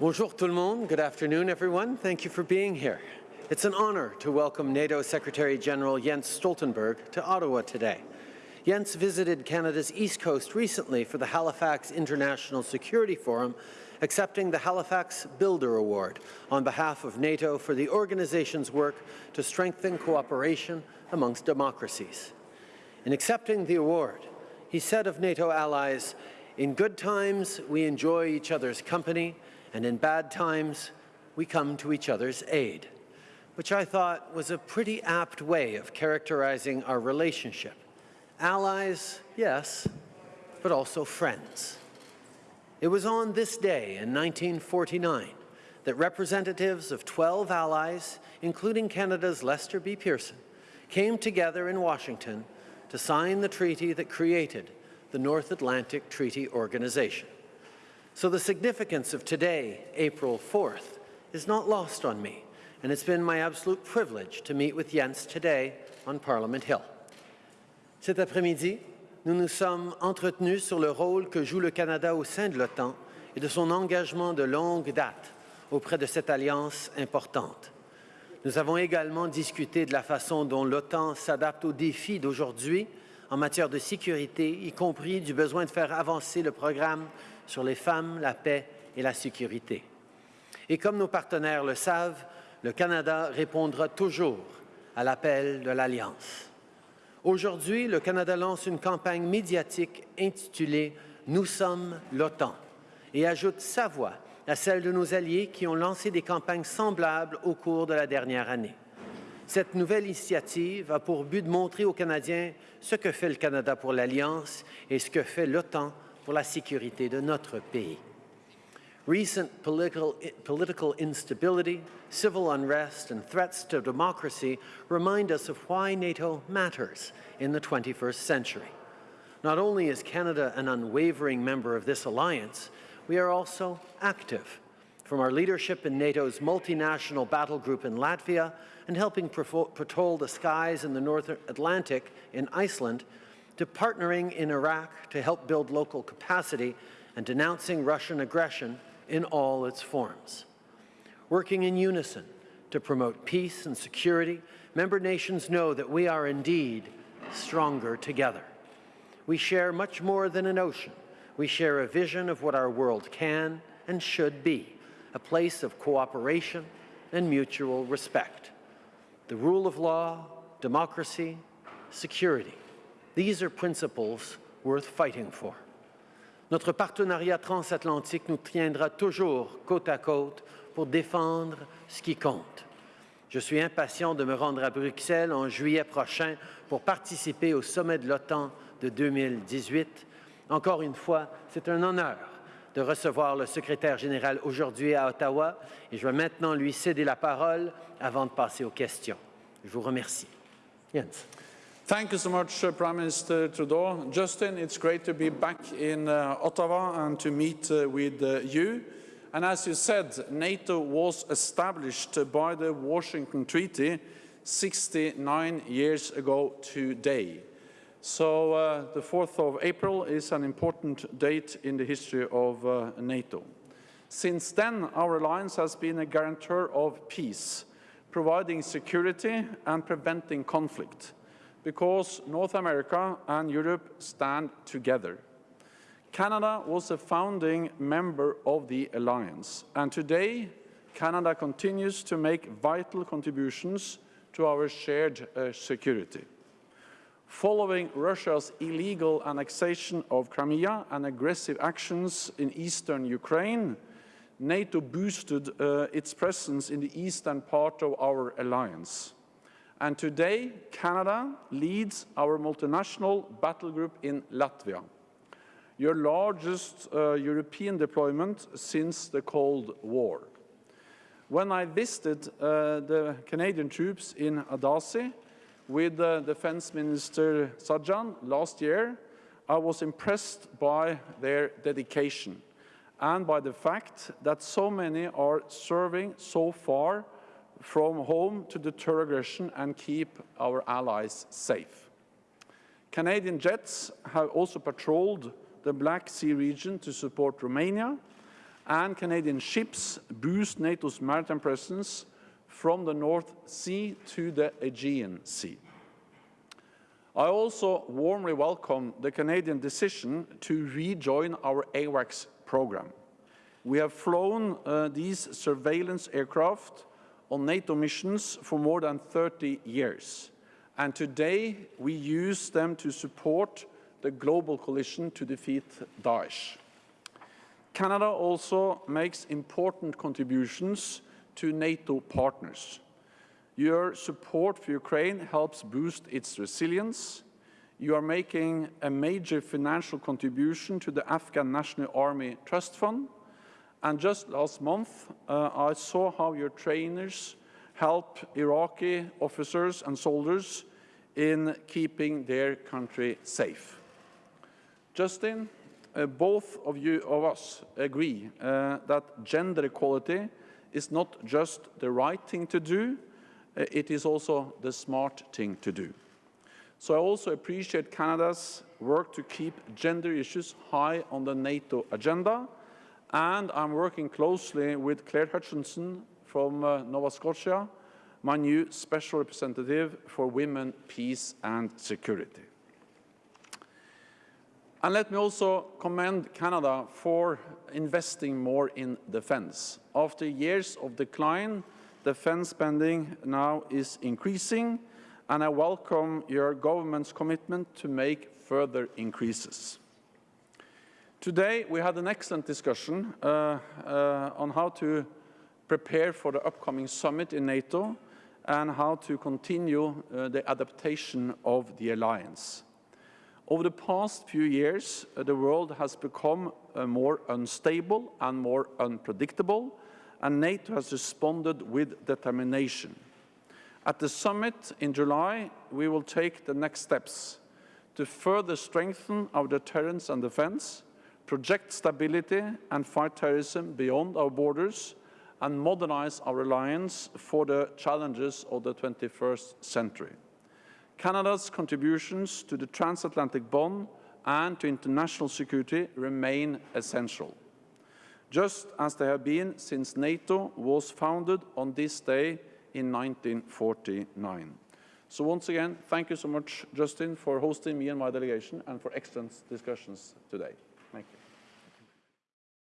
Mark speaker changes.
Speaker 1: Bonjour tout le monde. Good afternoon, everyone. Thank you for being here. It's an honor to welcome NATO Secretary General Jens Stoltenberg to Ottawa today. Jens visited Canada's East Coast recently for the Halifax International Security Forum, accepting the Halifax Builder Award on behalf of NATO for the organization's work to strengthen cooperation amongst democracies. In accepting the award, he said of NATO allies, in good times, we enjoy each other's company, and in bad times, we come to each other's aid, which I thought was a pretty apt way of characterizing our relationship. Allies, yes, but also friends. It was on this day in 1949 that representatives of 12 allies, including Canada's Lester B. Pearson, came together in Washington to sign the treaty that created the North Atlantic Treaty Organization. So the significance of today, April 4th, is not lost on me, and it's been my absolute privilege to meet with Jens today on Parliament Hill. Cet après-midi, nous nous sommes entretenus sur le rôle que joue le Canada au sein de l'OTAN et de son engagement de longue date auprès de cette alliance importante. Nous avons également discuté de la façon dont l'OTAN s'adapte aux défis d'aujourd'hui en matière de sécurité, y compris du besoin de faire avancer le programme sur les femmes, la paix et la sécurité. Et comme nos partenaires le savent, le Canada répondra toujours à l'appel de l'Alliance. Aujourd'hui, le Canada lance une campagne médiatique intitulée « Nous sommes l'OTAN » et ajoute sa voix à celle de nos alliés qui ont lancé des campagnes semblables au cours de la dernière année. Cette nouvelle initiative a pour but de montrer aux Canadiens ce que fait le Canada pour l'Alliance et ce que fait l'OTAN pour la sécurité de notre pays. Recent political, political instability, civil unrest and threats to democracy remind us of why NATO matters in the 21st century. Not only is Canada an unwavering member of this alliance, we are also active from our leadership in NATO's multinational battle group in Latvia and helping patrol the skies in the North Atlantic in Iceland, to partnering in Iraq to help build local capacity and denouncing Russian aggression in all its forms. Working in unison to promote peace and security, member nations know that we are indeed stronger together. We share much more than an ocean. We share a vision of what our world can and should be a place of cooperation and mutual respect. The rule of law, democracy, security. These are principles worth fighting for. Notre partenariat transatlantique nous tiendra toujours côte à côte pour défendre ce qui compte. Je suis impatient de me rendre à Bruxelles en juillet prochain pour participer au sommet de l'OTAN de 2018. Encore une fois, c'est un honneur de recevoir le secrétaire général aujourd'hui à Ottawa et je vais maintenant lui céder la parole avant de passer aux questions. Je vous remercie. Jens.
Speaker 2: Thank you so much, uh, Prime Minister Trudeau. Justin, it's great to be back in uh, Ottawa and to meet uh, with uh, you. And as you said, NATO was established by the Washington Treaty 69 years ago today. So uh, the 4th of April is an important date in the history of uh, NATO. Since then, our alliance has been a guarantor of peace, providing security and preventing conflict, because North America and Europe stand together. Canada was a founding member of the alliance, and today Canada continues to make vital contributions to our shared uh, security. Following Russia's illegal annexation of Crimea and aggressive actions in eastern Ukraine, NATO boosted uh, its presence in the eastern part of our alliance. And today, Canada leads our multinational battle group in Latvia, your largest uh, European deployment since the Cold War. When I visited uh, the Canadian troops in Adazi, with Defense Minister Sajjan last year, I was impressed by their dedication and by the fact that so many are serving so far from home to deter aggression and keep our allies safe. Canadian jets have also patrolled the Black Sea region to support Romania, and Canadian ships boost NATO's maritime presence from the North Sea to the Aegean Sea. I also warmly welcome the Canadian decision to rejoin our AWACS program. We have flown uh, these surveillance aircraft on NATO missions for more than 30 years. And today we use them to support the global coalition to defeat Daesh. Canada also makes important contributions to NATO partners. Your support for Ukraine helps boost its resilience. You are making a major financial contribution to the Afghan National Army Trust Fund. And just last month, uh, I saw how your trainers help Iraqi officers and soldiers in keeping their country safe. Justin, uh, both of you of us agree uh, that gender equality is not just the right thing to do, uh, it is also the smart thing to do. So I also appreciate Canada's work to keep gender issues high on the NATO agenda, and I'm working closely with Clare Hutchinson from uh, Nova Scotia, my new Special Representative for Women, Peace and Security. And let me also commend Canada for investing more in defense. After years of decline, defense spending now is increasing, and I welcome your government's commitment to make further increases. Today, we had an excellent discussion uh, uh, on how to prepare for the upcoming summit in NATO and how to continue uh, the adaptation of the alliance. Over the past few years, uh, the world has become uh, more unstable and more unpredictable, and NATO has responded with determination. At the summit in July, we will take the next steps to further strengthen our deterrence and defense, project stability and fight terrorism beyond our borders, and modernize our alliance for the challenges of the 21st century. Canada's contributions to the transatlantic bond and to international security remain essential, just as they have been since NATO was founded on this day in 1949. So once again, thank you so much, Justin, for hosting me and my delegation and for excellent discussions today. Thank you.